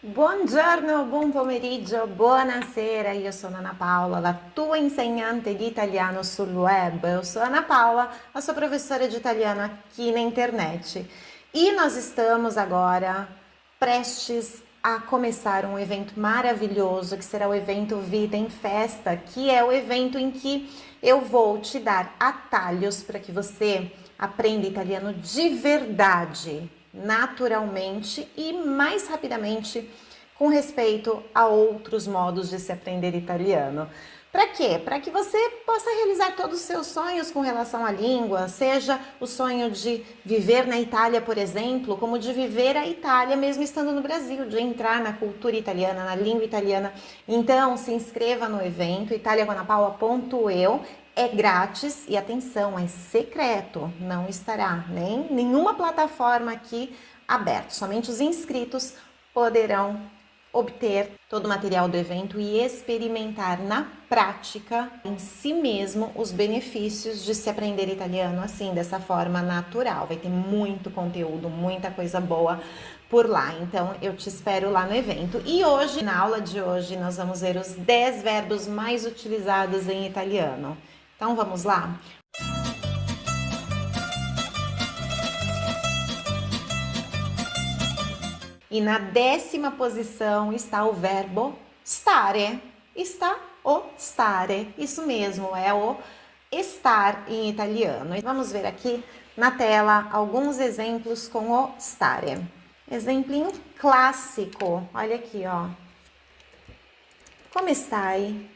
Buongiorno, buon pomeriggio, buonasera, io sono Ana Paola, la tua insegnante di italiano sul web. Eu sou Ana Paula, a sua professora de italiano aqui na internet. E nós estamos agora prestes a começar um evento maravilhoso que será o evento Vida em Festa, que é o evento em que eu vou te dar atalhos para que você aprenda italiano de verdade naturalmente e mais rapidamente com respeito a outros modos de se aprender italiano. Para quê? Para que você possa realizar todos os seus sonhos com relação à língua, seja o sonho de viver na Itália, por exemplo, como de viver a Itália mesmo estando no Brasil, de entrar na cultura italiana, na língua italiana. Então, se inscreva no evento italiaguanapaula.eu é grátis e atenção, é secreto, não estará nem nenhuma plataforma aqui aberta. Somente os inscritos poderão obter todo o material do evento e experimentar na prática em si mesmo os benefícios de se aprender italiano assim, dessa forma natural. Vai ter muito conteúdo, muita coisa boa por lá. Então eu te espero lá no evento. E hoje, na aula de hoje, nós vamos ver os 10 verbos mais utilizados em italiano. Então vamos lá? E na décima posição está o verbo stare. Está o stare. Isso mesmo, é o estar em italiano. Vamos ver aqui na tela alguns exemplos com o stare. Exemplinho clássico. Olha aqui, ó. Como stai?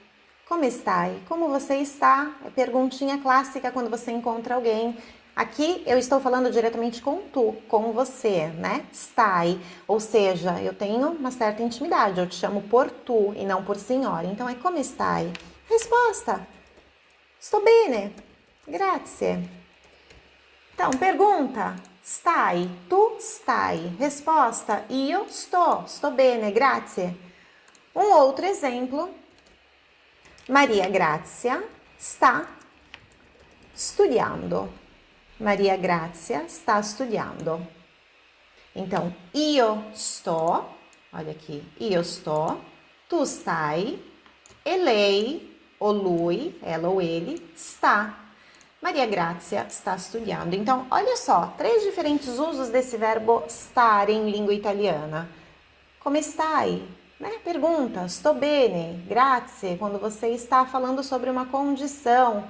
Como está? Como você está? É perguntinha clássica quando você encontra alguém. Aqui eu estou falando diretamente com tu, com você, né? Stai. Ou seja, eu tenho uma certa intimidade, eu te chamo por tu e não por senhora. Então é como stai? Resposta: Sto bene. Grazie. Então, pergunta: Stai? Tu stai? Resposta: Io sto. Sto bene, grazie. Um outro exemplo Maria Grazia sta studiando. Maria Grazia sta studiando. Então, io sto, olha aqui, io sto, tu stai, e lei, ou lui, ela ou ele, está. Maria Grazia está studiando. Então, olha só, três diferentes usos desse verbo estar em língua italiana. Come stai? Né? Pergunta, sto bene, grazie, quando você está falando sobre uma condição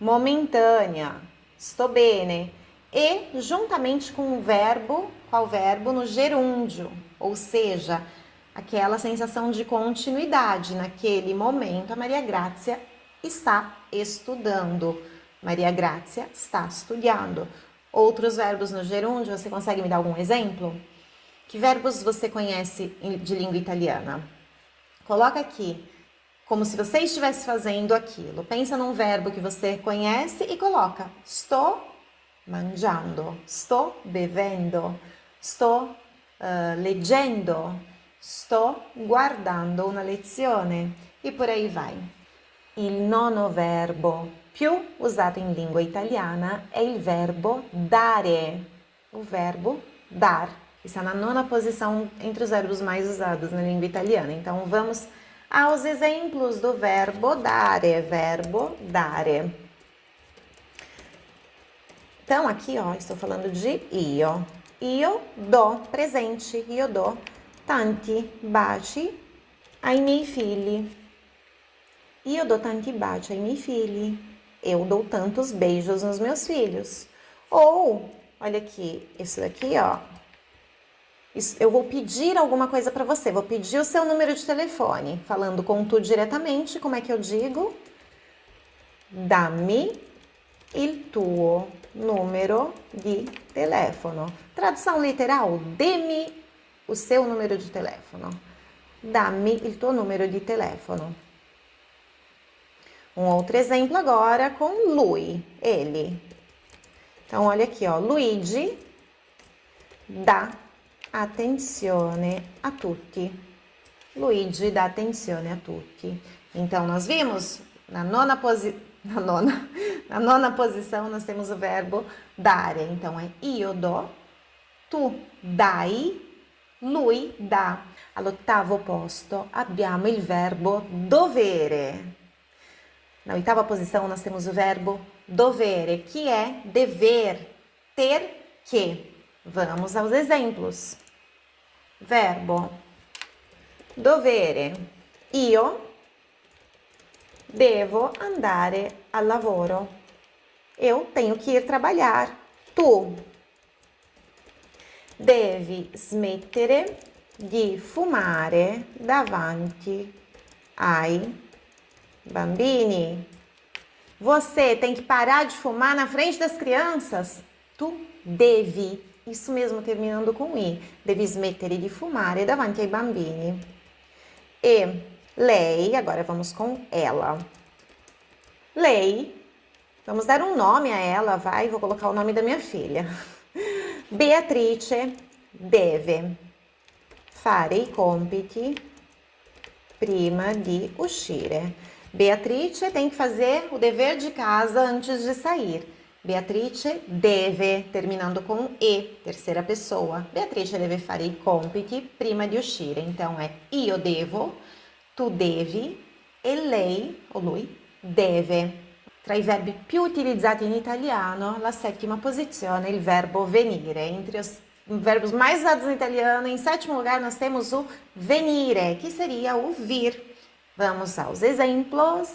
momentânea, sto bene. E juntamente com o verbo, qual verbo? No gerúndio, ou seja, aquela sensação de continuidade. Naquele momento, a Maria Grazia está estudando. Maria Grazia está estudando. Outros verbos no gerúndio, você consegue me dar algum exemplo? Que verbos você conhece de língua italiana? Coloca aqui, como se você estivesse fazendo aquilo. Pensa num verbo que você conhece e coloca sto mangiando, sto bevendo, sto uh, leggendo, sto guardando una lezione e por aí vai. Il nono verbo più usato in lingua italiana è il verbo dare, o verbo dar. Está na nona posição entre os verbos mais usados na língua italiana. Então, vamos aos exemplos do verbo dare. Verbo dare. Então, aqui, ó, estou falando de io. Io do, presente, io do tanti baci ai miei figli. Io do tanti baci ai miei figli. Eu dou tantos beijos nos meus filhos. Ou, olha aqui, isso daqui, ó, eu vou pedir alguma coisa para você, vou pedir o seu número de telefone, falando com tu diretamente, como é que eu digo? Dammi il tuo numero di telefono. Tradução literal, dê-me o seu número de telefono. Dammi il tuo numero di telefono. Um outro exemplo agora com lui, ele. Então, olha aqui, ó, Luigi dá attenzione a tutti. Luigi dá attenzione a tutti. Então, nós vimos na nona, posi na nona, na nona posição nós temos o verbo dare. Então, é io do, tu dai, lui dà. All'ottavo posto abbiamo il verbo dovere. Na oitava posição nós temos o verbo dovere, que é dever, ter que. Vamos aos exemplos. Verbo dovere. Io devo andare al lavoro. Eu tenho que ir trabalhar. Tu devi smettere di fumare davanti ai bambini. Você tem que parar de fumar na frente das crianças. Tu devi, isso mesmo terminando com i, devi smettere di fumare davanti ai bambini. E lei, agora vamos com ela. Lei, vamos dar um nome a ela, vai, vou colocar o nome da minha filha. Beatrice deve fare i compiti prima di uscire. Beatrice tem que fazer o dever de casa antes de sair. Beatrice deve, terminando com e, terceira pessoa. Beatrice deve fare i compiti prima di uscire. Então é io devo, tu devi e lei, o lui, deve. Tra i verbi più utilizzati in italiano, la settima posizione è il verbo venire. Entre os verbos mais usados no italiano, em sétimo lugar nós temos o venire, que seria o vir. Vamos aos exemplos.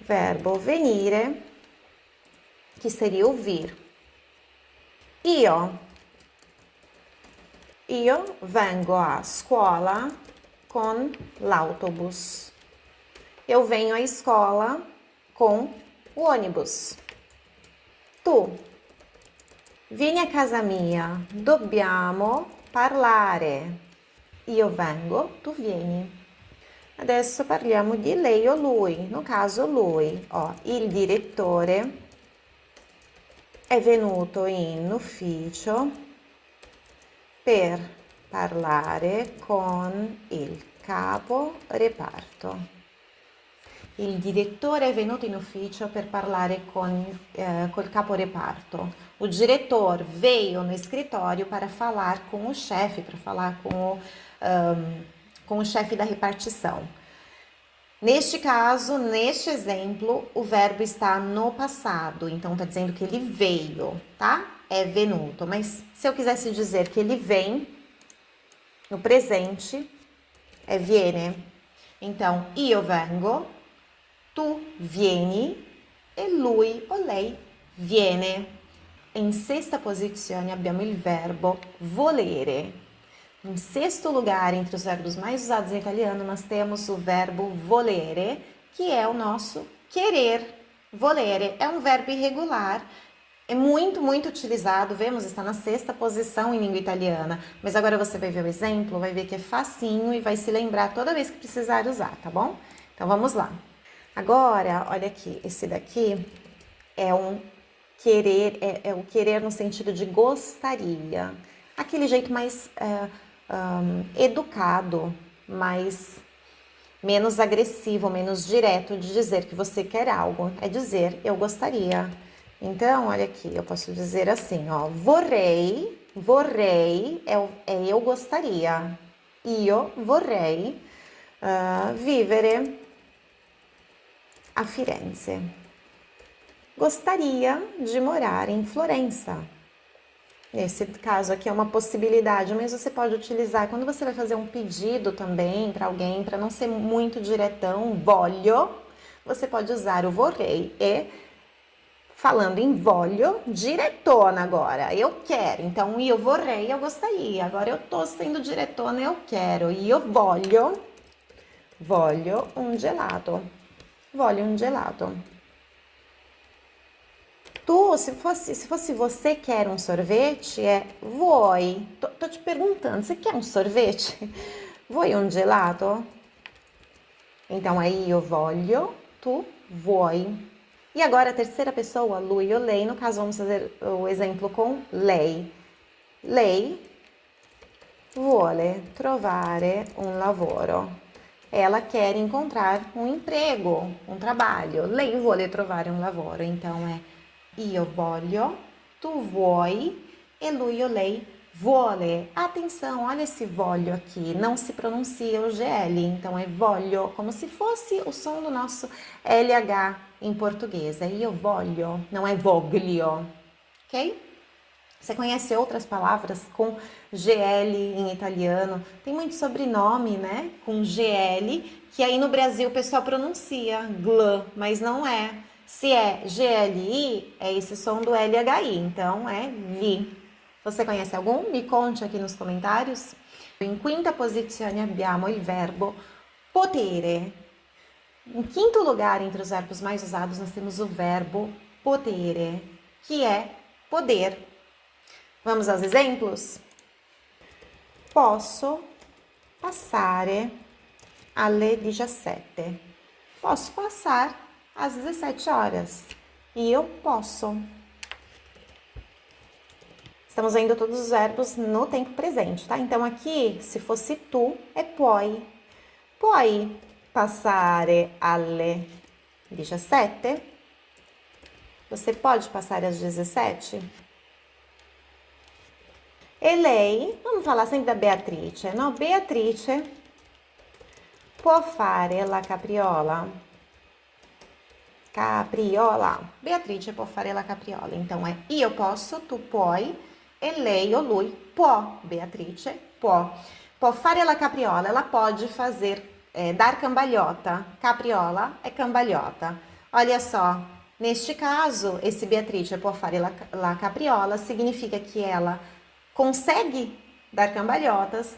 Verbo venire, que seria o vir. Io. Io vengo a scuola con l'autobus. Eu venho à escola com o ônibus. Tu. Vieni a casa mia. Dobbiamo parlare. Io vengo, tu vieni. Adesso parliamo di lei o lui, no caso lui. Ó, il direttore è venuto in ufficio per parlare con il capo reparto. Il direttore è venuto in ufficio per parlare con eh, col capo reparto. O diretor veio no escritório para falar com o chefe, para falar com o um, com o chefe da repartição. Neste caso, neste exemplo, o verbo está no passado, então está dizendo que ele veio, tá? É venuto, mas se eu quisesse dizer que ele vem no presente, é viene. Então, io vengo, tu vieni e lui o lei viene. Em sexta posizione abbiamo il verbo volere. Em sexto lugar, entre os verbos mais usados em italiano, nós temos o verbo volere, que é o nosso querer. Volere é um verbo irregular, é muito, muito utilizado, vemos, está na sexta posição em língua italiana. Mas agora você vai ver o exemplo, vai ver que é facinho e vai se lembrar toda vez que precisar usar, tá bom? Então vamos lá. Agora, olha aqui, esse daqui é um querer, é, é o querer no sentido de gostaria. Aquele jeito mais... É, um, educado, mais menos agressivo, menos direto de dizer que você quer algo. É dizer eu gostaria. Então, olha aqui, eu posso dizer assim, ó, vorrei, vorrei é, é eu gostaria. Io vorrei uh, vivere a Firenze. Gostaria de morar em Florença. Nesse caso aqui é uma possibilidade, mas você pode utilizar quando você vai fazer um pedido também para alguém, para não ser muito diretão, voglio, você pode usar o vorrei e falando em voglio, diretona agora, eu quero. Então, io vorrei, eu gostaria. Agora eu tô sendo diretona, eu quero. Io voglio, voglio um gelato. Voglio um gelato. Tu, se fosse, se fosse você quer um sorvete, é vuoi. Tô, tô te perguntando, você quer um sorvete? Vuoi um gelato? Então aí eu voglio, tu vuoi. E agora a terceira pessoa, lui ou lei, no caso vamos fazer o exemplo com lei. Lei vuole trovare un lavoro. Ela quer encontrar um emprego, um trabalho. Lei vuole trovare un lavoro. Então é io voglio, tu vuoi e lui o lei Vuole. Atenção, olha esse voglio aqui. Não se pronuncia o GL, então é voglio, como se fosse o som do nosso LH em português. É io voglio, não é voglio, ok? Você conhece outras palavras com GL em italiano? Tem muito sobrenome, né? Com GL, que aí no Brasil o pessoal pronuncia gl, mas não é. Se é GLI, é esse som do LHI, então é li. Você conhece algum? Me conte aqui nos comentários. Em quinta posizione abbiamo il verbo potere. Em quinto lugar, entre os verbos mais usados, nós temos o verbo potere, que é poder. Vamos aos exemplos? Posso passare alle 17. Posso passar às 17 horas. E eu posso. Estamos vendo todos os verbos no tempo presente, tá? Então, aqui, se fosse tu, é puoi. Puoi passare alle 17? Você pode passar às 17? E lei, vamos falar sempre da Beatrice, no? Beatrice può fare la capriola. Capriola. Beatrice può fare la capriola. Então é io posso, tu puoi, e lei ou lui può. Beatrice può. Può fare la capriola. Ela pode fazer, é, dar cambalhota. Capriola é cambalhota. Olha só, neste caso, esse Beatrice può fare la, la capriola significa que ela consegue dar cambalhotas,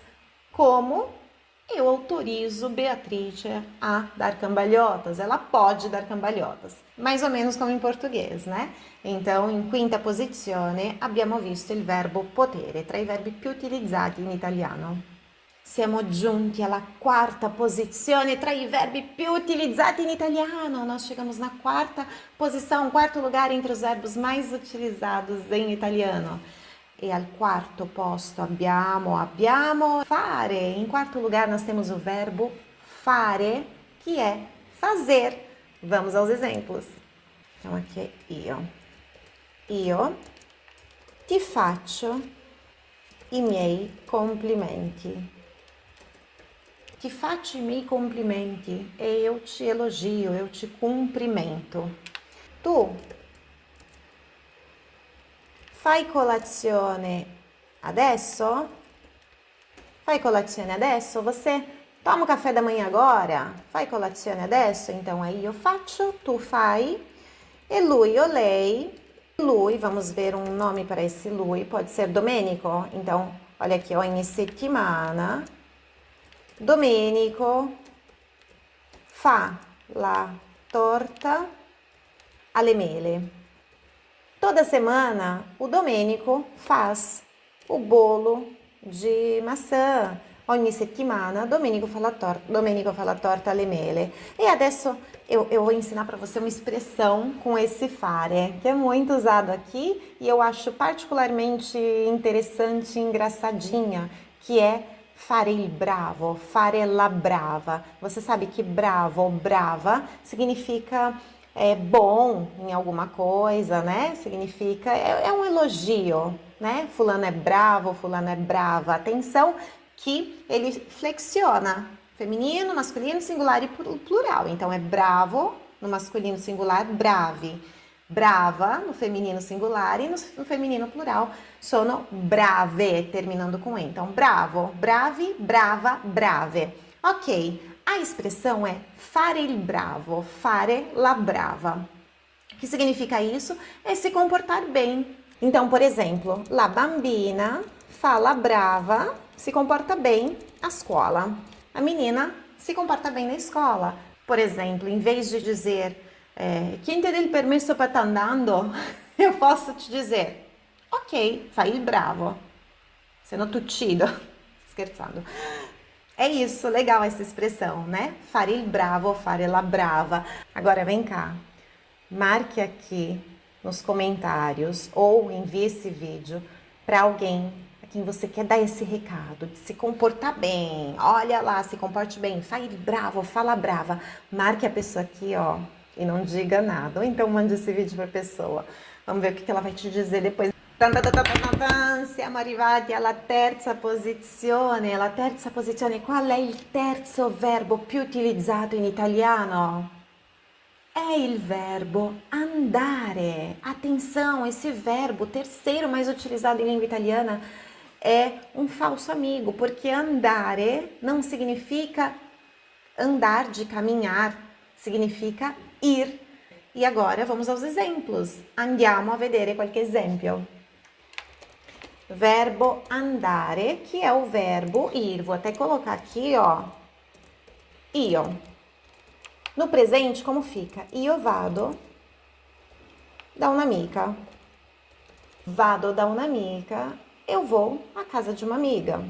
como eu autorizo Beatriz a dar cambalhotas. Ela pode dar cambalhotas, mais ou menos como em português, né? Então, in quinta posizione abbiamo visto il verbo potere, tra i verbi più utilizzati in italiano. Siamo giunti alla quarta posizione tra i verbi più utilizzati in italiano. Nós chegamos na quarta posição, quarto lugar entre os verbos mais utilizados em italiano. E al quarto posto abbiamo, abbiamo fare. Em quarto lugar nós temos o verbo fare, que é fazer. Vamos aos exemplos. Então aqui é io. Io ti faccio i miei complimenti. Ti faccio i miei complimenti e eu te elogio, eu te cumprimento. Tu Fai colazione adesso? Fai colazione adesso? Você toma o café da manhã agora? Fai colazione adesso? Então aí eu faccio, tu fai. E lui ou lei. Lui, vamos ver um nome para esse lui, pode ser Domenico. Então, olha aqui, ogni settimana. Domenico fa la torta alle mele. Toda semana o Domênico faz o bolo de maçã. Ogni settimana Domenico fa la torta, Domenico fa la torta alle mele. E adesso eu, eu vou ensinar para você uma expressão com esse fare, que é muito usado aqui e eu acho particularmente interessante e engraçadinha, que é fare il bravo, fare la brava. Você sabe que bravo brava significa é, bom em alguma coisa, né? Significa, é, é um elogio, né? Fulano é bravo, fulano é brava. Atenção que ele flexiona feminino, masculino, singular e plural. Então é bravo no masculino singular, brave. Brava no feminino singular e no, no feminino plural, sono brave, terminando com E. Então, bravo, brave, brava, brave. Ok, a expressão é fare il bravo, fare la brava. O que significa isso? É se comportar bem. Então, por exemplo, la bambina fala brava, se comporta bem a escola. A menina se comporta bem na escola. Por exemplo, em vez de dizer é, quem te deu permesso para estar tá andando, eu posso te dizer ok, fai il bravo. Sendo tuttito. Scherzando. É isso, legal essa expressão, né? Fare il bravo, fare la brava. Agora vem cá, marque aqui nos comentários ou envie esse vídeo para alguém a quem você quer dar esse recado, de se comportar bem. Olha lá, se comporte bem, fale bravo, fala brava. Marque a pessoa aqui, ó, e não diga nada. Ou então mande esse vídeo para a pessoa. Vamos ver o que ela vai te dizer depois Siamo arrivati alla terza posizione. La terza posizione, qual è il terzo verbo più utilizzato in italiano? È il verbo andare. Atenção, esse verbo, terceiro mais utilizado em língua italiana, é um falso amigo, porque andare não significa andar de caminhar, significa ir. E agora vamos aos exemplos. Andiamo a vedere qualche esempio. Verbo andare, que é o verbo ir. Vou até colocar aqui, ó. Io. No presente, como fica? Io vado da un'amica. Vado da un'amica. Eu vou à casa de uma amiga.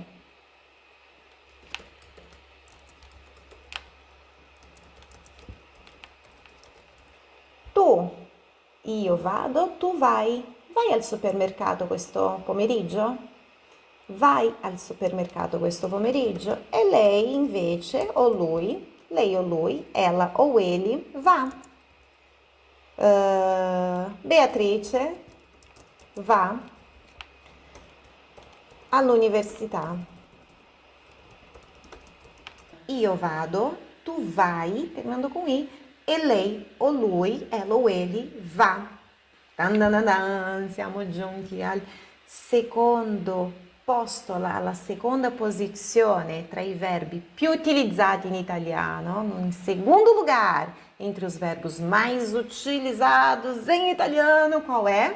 Tu. Io vado, tu vai. Vai al supermercato questo pomeriggio? Vai al supermercato questo pomeriggio? E lei invece, o lui, lei o lui, ela ou ele, va. Uh, Beatrice va all'università. Io vado, tu vai, terminando com i, e lei o lui, ela ou ele, va. Dan, siamo giunti al secondo posto, alla seconda posizione tra i verbi più utilizzati in italiano, in secondo lugar entre os verbos mais utilizados em italiano, qual é?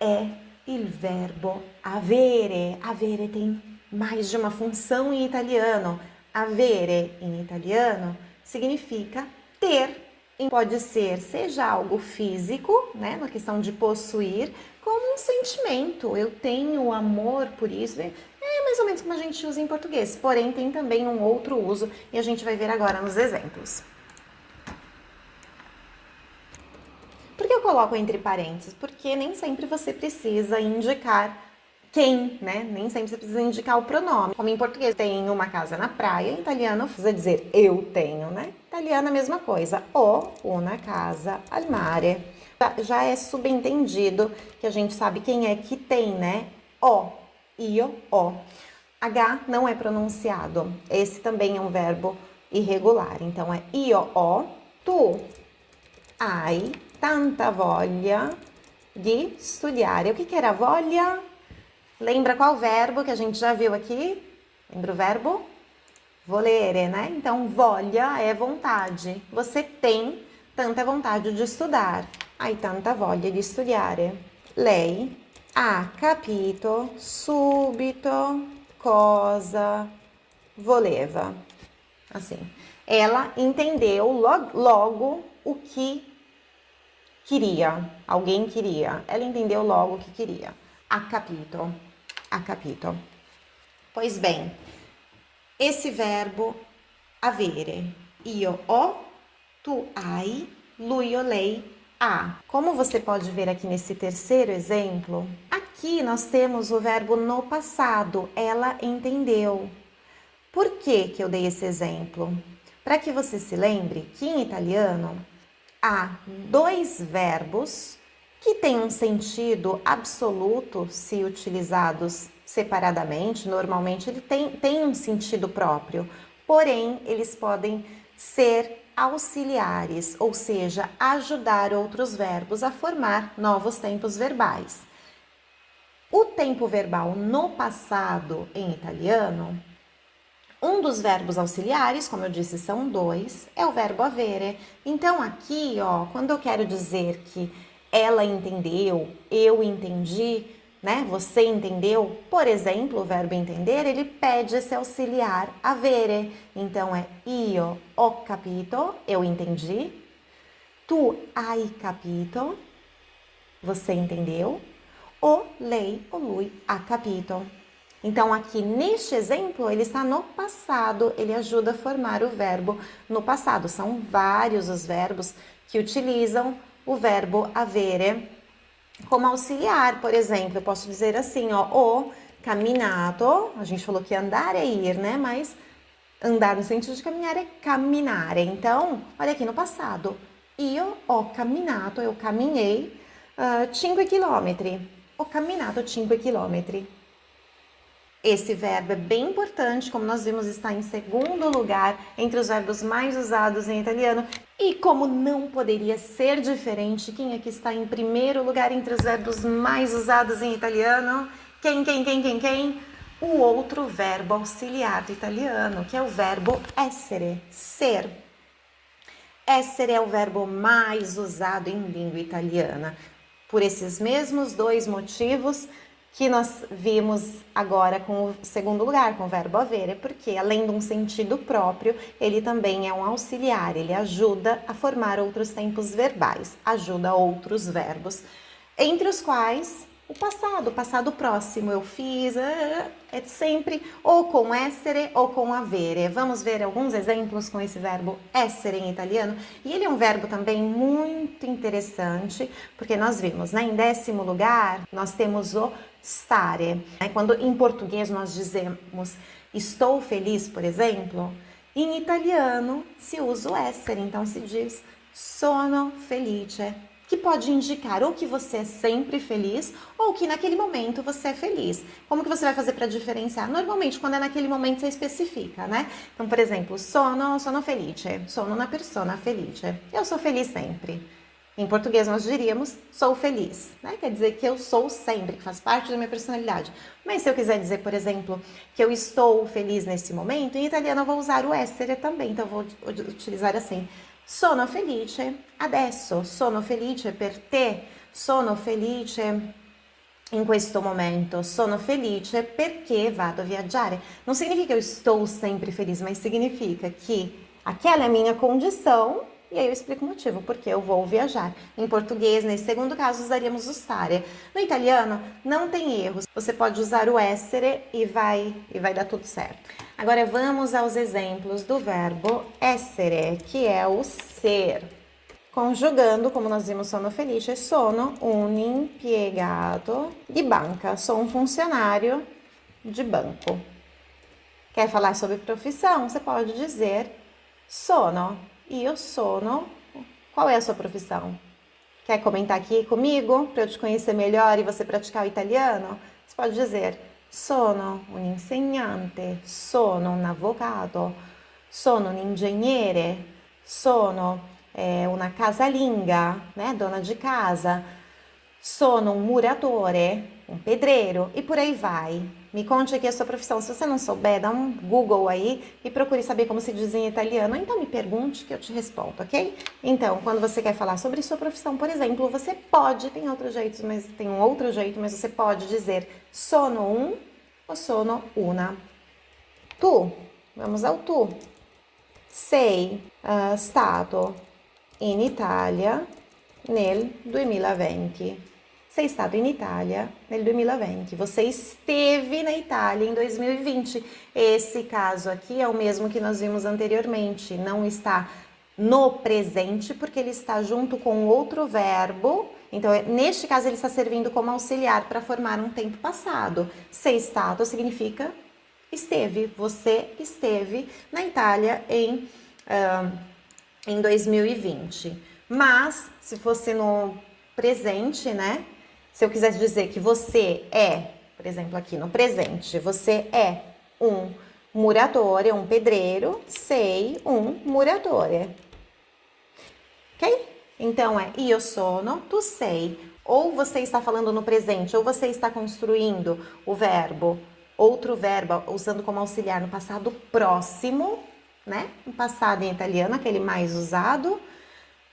É il verbo avere. Avere tem mais de uma função em italiano. Avere em italiano significa ter pode ser seja algo físico, né, na questão de possuir, como um sentimento. Eu tenho amor por isso. É mais ou menos como a gente usa em português, porém tem também um outro uso e a gente vai ver agora nos exemplos. Por que eu coloco entre parênteses? Porque nem sempre você precisa indicar quem, né? Nem sempre você precisa indicar o pronome. Como em português tem uma casa na praia, em italiano precisa dizer eu tenho, né? Italiano a mesma coisa. O una casa al mare. Já é subentendido que a gente sabe quem é que tem, né? O, io, o. H não é pronunciado. Esse também é um verbo irregular. Então é io, o. Tu hai tanta voglia di studiare. O que, que era voglia? Lembra qual verbo que a gente já viu aqui? Lembra o verbo? Volere, né? Então, voglia é vontade. Você tem tanta vontade de estudar. Hai tanta voglia di studiare. Lei ha capito subito cosa voleva. Assim, ela entendeu logo, logo o que queria. Alguém queria. Ela entendeu logo o que queria. Ha capito ha capito. Pois bem, esse verbo avere, io ho, tu hai, lui o lei ha. Como você pode ver aqui nesse terceiro exemplo, aqui nós temos o verbo no passado, ela entendeu. Por que, que eu dei esse exemplo? Para que você se lembre que em italiano há dois verbos que têm um sentido absoluto se utilizados separadamente, normalmente ele tem, tem um sentido próprio, porém eles podem ser auxiliares, ou seja, ajudar outros verbos a formar novos tempos verbais. O tempo verbal no passado em italiano, um dos verbos auxiliares, como eu disse, são dois, é o verbo avere. Então aqui, ó, quando eu quero dizer que ela entendeu, eu entendi, né? Você entendeu? Por exemplo, o verbo entender, ele pede esse auxiliar avere. Então é io ho capito, eu entendi. Tu hai capito, você entendeu. O lei o lui ha capito. Então, aqui neste exemplo, ele está no passado, ele ajuda a formar o verbo no passado. São vários os verbos que utilizam o verbo avere como auxiliar, por exemplo, eu posso dizer assim, ó, o caminato, a gente falou que andar é ir, né? Mas andar no sentido de caminhar é caminhare. Então, olha aqui no passado, io ho caminato, eu caminhei 5 uh, km. ho camminato 5 km. Esse verbo é bem importante, como nós vimos, está em segundo lugar entre os verbos mais usados em italiano. E como não poderia ser diferente, quem aqui está em primeiro lugar entre os verbos mais usados em italiano? Quem, quem, quem, quem, quem? O outro verbo auxiliar do italiano, que é o verbo essere, ser. Essere é o verbo mais usado em língua italiana. Por esses mesmos dois motivos, que nós vimos agora com o segundo lugar, com o verbo avere, porque além de um sentido próprio, ele também é um auxiliar, ele ajuda a formar outros tempos verbais, ajuda outros verbos, entre os quais o passado, o passado próximo, eu fiz, é, é sempre ou com essere ou com avere. Vamos ver alguns exemplos com esse verbo essere em italiano. E ele é um verbo também muito interessante, porque nós vimos, né, em décimo lugar, nós temos o stare. Né? Quando em português nós dizemos estou feliz, por exemplo, em italiano se usa o essere, então se diz sono felice que pode indicar ou que você é sempre feliz ou que naquele momento você é feliz. Como que você vai fazer para diferenciar? Normalmente, quando é naquele momento, você especifica, né? Então, por exemplo, sono, sono felice, sono una persona felice. Eu sou feliz sempre. Em português nós diríamos sou feliz, né? Quer dizer que eu sou sempre, que faz parte da minha personalidade. Mas se eu quiser dizer, por exemplo, que eu estou feliz nesse momento, em italiano eu vou usar o essere também, então eu vou utilizar assim. Sono felice adesso, sono felice per te, sono felice in questo momento, sono felice perché vado a viaggiare. Não significa eu estou sempre feliz, mas significa que aquela é a minha condição e aí eu explico o motivo, porque eu vou viajar. Em português, nesse segundo caso, usaríamos o stare. No italiano, não tem erros. Você pode usar o essere e vai, e vai dar tudo certo. Agora vamos aos exemplos do verbo essere, que é o ser. Conjugando, como nós vimos sono felice, sono un impiegato di banca. Sou um funcionário de banco. Quer falar sobre profissão? Você pode dizer sono io sono. Qual é a sua profissão? Quer comentar aqui comigo para eu te conhecer melhor e você praticar o italiano? Você pode dizer sono un insegnante, sono un avvocato, sono un ingegnere, sono eh, una casalinga, né, dona de casa, sono un muratore, um pedreiro e por aí vai. Me conte aqui a sua profissão. Se você não souber, dá um Google aí e procure saber como se diz em italiano. Então me pergunte que eu te respondo, ok? Então, quando você quer falar sobre sua profissão, por exemplo, você pode, tem outro jeito, mas tem um outro jeito, mas você pode dizer sono um ou sono una. Tu, vamos ao tu. Sei uh, stato in Italia nel 2020 sei stato in Italia nel 2020. Você esteve na Itália em 2020. Esse caso aqui é o mesmo que nós vimos anteriormente. Não está no presente porque ele está junto com outro verbo. Então, neste caso, ele está servindo como auxiliar para formar um tempo passado. Sei stato significa esteve. Você esteve na Itália em, uh, em 2020. Mas, se fosse no presente, né? Se eu quisesse dizer que você é, por exemplo, aqui no presente, você é um muratore, um pedreiro, sei um muratore. Ok? Então é io sono, tu sei. Ou você está falando no presente, ou você está construindo o verbo, outro verbo, usando como auxiliar no passado próximo, né? No passado em italiano, aquele mais usado,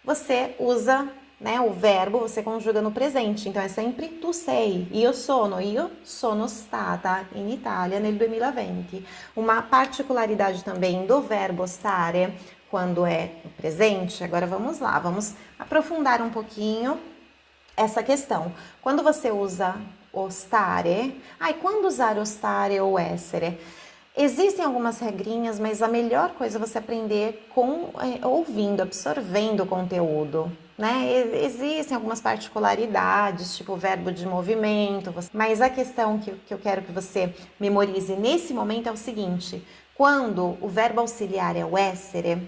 você usa né? O verbo você conjuga no presente, então é sempre tu sei. Io sono, io sono stata in Italia nel 2020. Uma particularidade também do verbo stare quando é no presente, agora vamos lá, vamos aprofundar um pouquinho essa questão. Quando você usa o stare, ai, quando usar o stare ou essere? Existem algumas regrinhas, mas a melhor coisa é você aprender com é, ouvindo, absorvendo o conteúdo. Né? Existem algumas particularidades, tipo verbo de movimento, mas a questão que, que eu quero que você memorize nesse momento é o seguinte: quando o verbo auxiliar é o essere,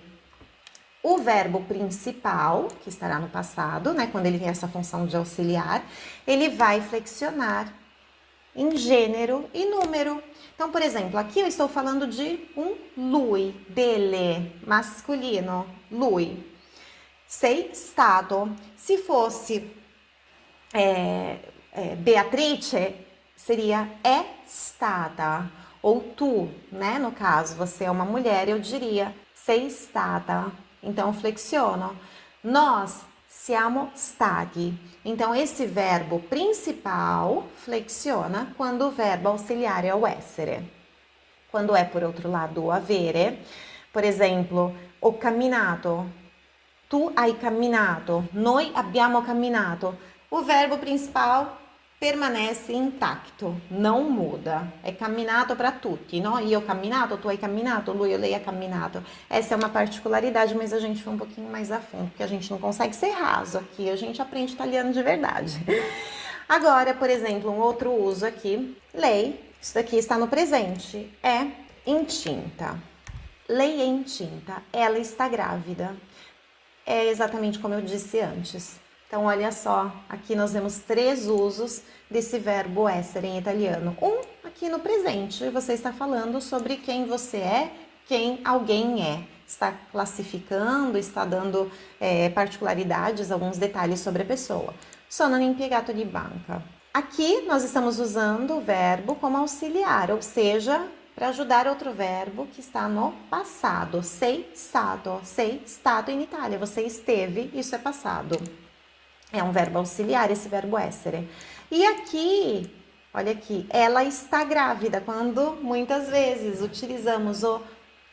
o verbo principal, que estará no passado, né, quando ele tem essa função de auxiliar, ele vai flexionar em gênero e número. Então, por exemplo, aqui eu estou falando de um lui, dele, masculino, lui. Sei stato. Se fosse é, é, Beatrice, seria é stata. Ou tu, né? No caso, você é uma mulher, eu diria sei stata. Então, flexiono. Nós siamo stati. Então, esse verbo principal flexiona quando o verbo auxiliar é o essere. Quando é, por outro lado, o avere, por exemplo, ho camminato, tu hai camminato, noi abbiamo camminato. O verbo principal permanece intacto, não muda. É caminato para tutti, no? Io ho camminato, tu hai camminato, lui ou lei ha camminato. Essa é uma particularidade, mas a gente foi um pouquinho mais a fundo, porque a gente não consegue ser raso aqui, a gente aprende italiano de verdade. Agora, por exemplo, um outro uso aqui, lei, isso daqui está no presente, é intinta. Lei é intinta, ela está grávida. É exatamente como eu disse antes. Então, olha só, aqui nós temos três usos desse verbo essere em italiano. Um aqui no presente, você está falando sobre quem você é, quem alguém é. Está classificando, está dando é, particularidades, alguns detalhes sobre a pessoa. Sono impiegato di banca. Aqui nós estamos usando o verbo como auxiliar, ou seja, para ajudar outro verbo que está no passado. Sei stato, sei stato em Itália. Você esteve, isso é passado. É um verbo auxiliar, esse verbo essere. E aqui, olha aqui, ela está grávida. Quando muitas vezes utilizamos o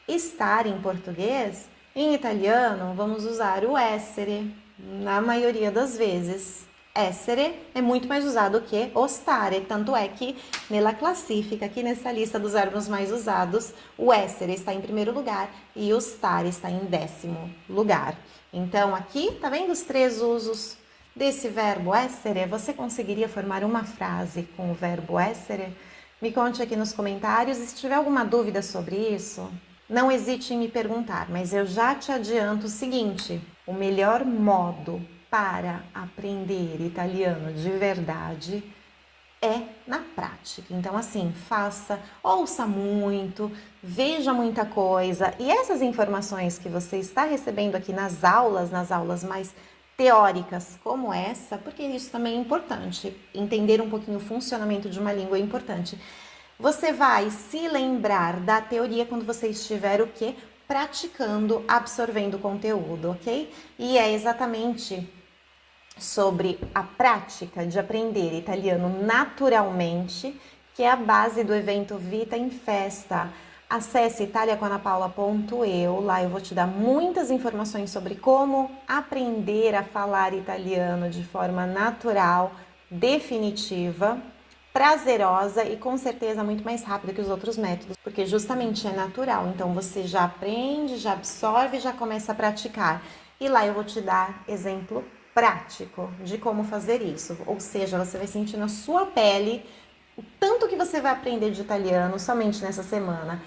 estar em português, em italiano vamos usar o essere, na maioria das vezes. Essere é muito mais usado que o stare, tanto é que nela classifica, aqui nessa lista dos verbos mais usados, o essere está em primeiro lugar e o stare está em décimo lugar. Então aqui, tá vendo os três usos desse verbo essere, você conseguiria formar uma frase com o verbo essere? Me conte aqui nos comentários e se tiver alguma dúvida sobre isso, não hesite em me perguntar, mas eu já te adianto o seguinte, o melhor modo para aprender italiano de verdade é na prática. Então, assim, faça, ouça muito, veja muita coisa e essas informações que você está recebendo aqui nas aulas, nas aulas mais teóricas como essa, porque isso também é importante. Entender um pouquinho o funcionamento de uma língua é importante. Você vai se lembrar da teoria quando você estiver o quê? Praticando, absorvendo conteúdo, ok? E é exatamente sobre a prática de aprender italiano naturalmente que é a base do evento Vita em Festa Acesse italiacomanapaula.eu, lá eu vou te dar muitas informações sobre como aprender a falar italiano de forma natural, definitiva, prazerosa e com certeza muito mais rápida que os outros métodos, porque justamente é natural. Então você já aprende, já absorve, já começa a praticar. E lá eu vou te dar exemplo prático de como fazer isso. Ou seja, você vai sentir na sua pele o tanto que você vai aprender de italiano somente nessa semana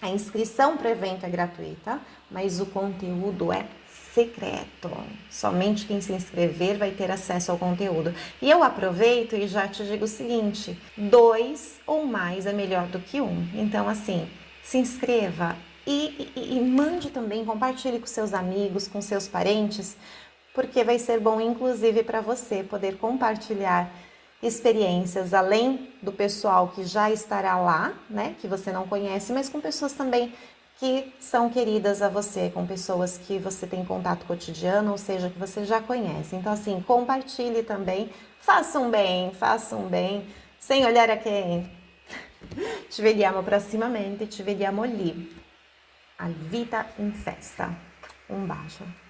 a inscrição para o evento é gratuita, mas o conteúdo é secreto. Somente quem se inscrever vai ter acesso ao conteúdo. E eu aproveito e já te digo o seguinte: dois ou mais é melhor do que um. Então, assim, se inscreva e, e, e mande também, compartilhe com seus amigos, com seus parentes, porque vai ser bom, inclusive, para você poder compartilhar experiências além do pessoal que já estará lá, né, que você não conhece, mas com pessoas também que são queridas a você, com pessoas que você tem contato cotidiano, ou seja, que você já conhece. Então, assim, compartilhe também, faça um bem, faça um bem, sem olhar a quem. Ci vediamo prossimamente, ci vediamo lì, al Vita in Festa. Um bacio.